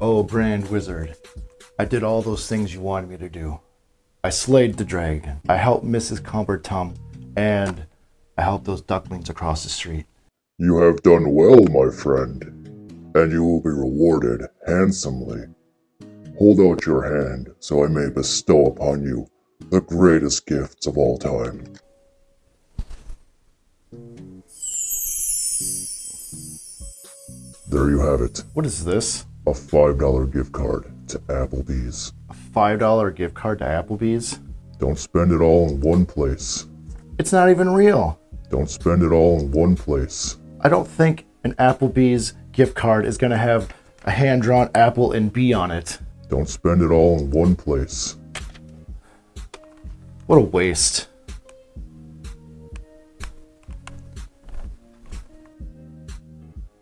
Oh, Brand Wizard, I did all those things you wanted me to do. I slayed the dragon. I helped Mrs. Cumbertum, and I helped those ducklings across the street. You have done well, my friend, and you will be rewarded handsomely. Hold out your hand so I may bestow upon you the greatest gifts of all time. There you have it, What is this? A $5 gift card to Applebee's. A $5 gift card to Applebee's? Don't spend it all in one place. It's not even real. Don't spend it all in one place. I don't think an Applebee's gift card is going to have a hand drawn apple and bee on it. Don't spend it all in one place. What a waste.